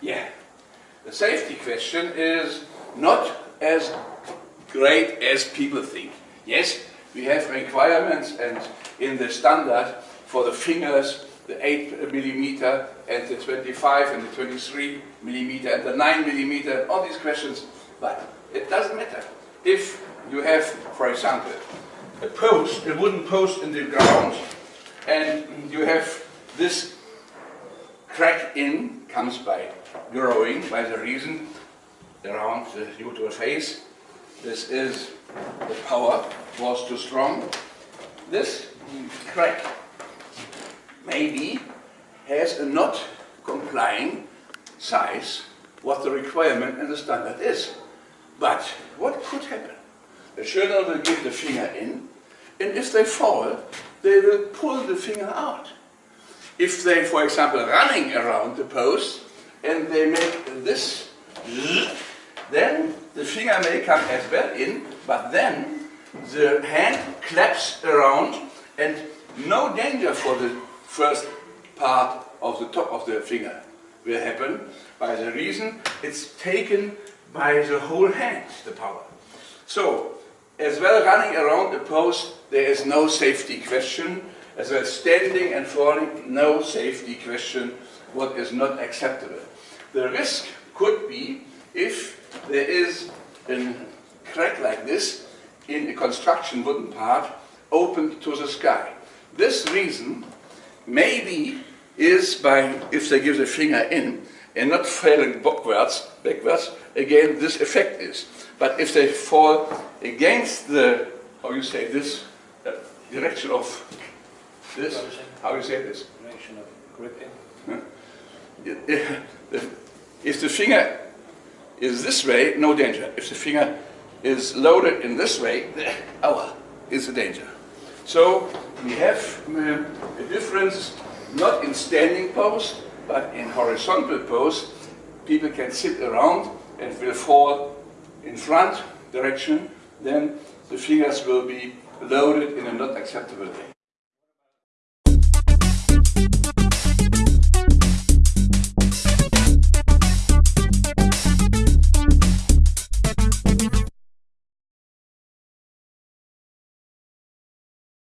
Yeah. The safety question is not as great as people think. Yes, we have requirements and in the standard for the fingers, the 8 millimeter and the 25 and the 23 millimeter and the 9 millimeter, all these questions, but it doesn't matter. If you have, for example, a post, a wooden post in the ground, and you have this crack in, comes by growing, by the reason around the neutral face. This is the power was too strong. This crack maybe has a not complying size what the requirement and the standard is. But what could happen? The children will give the finger in, and if they fall, they will pull the finger out. If they, for example, running around the post, and they make this, then the finger may come as well in, but then the hand claps around and no danger for the first part of the top of the finger will happen by the reason it's taken by the whole hand, the power. So, as well running around the post, there is no safety question. As well standing and falling, no safety question, what is not acceptable. The risk could be if there is a crack like this in a construction wooden part open to the sky. This reason maybe is by, if they give the finger in and not falling backwards, backwards, again this effect is. But if they fall against the, how you say this, uh, direction of this, how you say this? Direction of grip in. If the finger is this way, no danger. If the finger is loaded in this way, aua, is a danger. So we have um, a difference not in standing pose, but in horizontal pose. People can sit around and will fall in front direction, then the fingers will be loaded in a not acceptable way.